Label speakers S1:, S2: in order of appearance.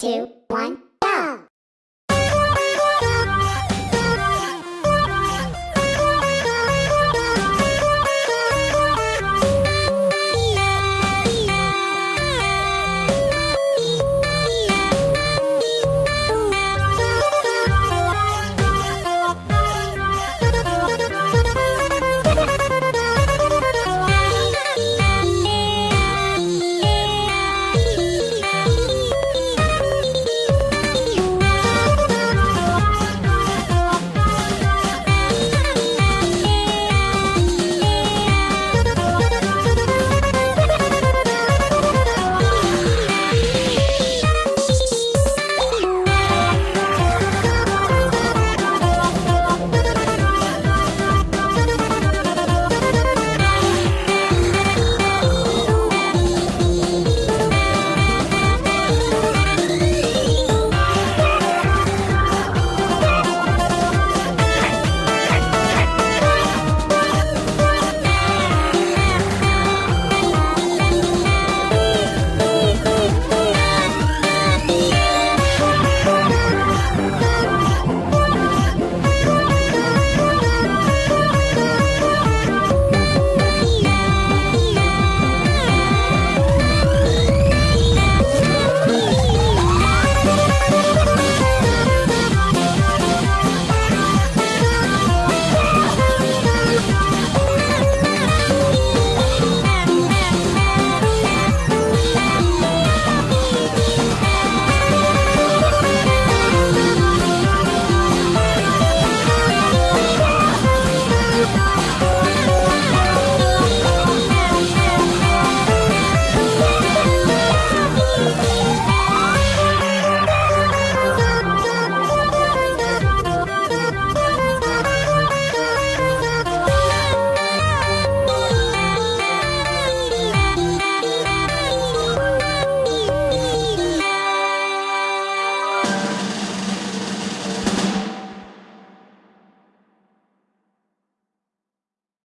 S1: two, one.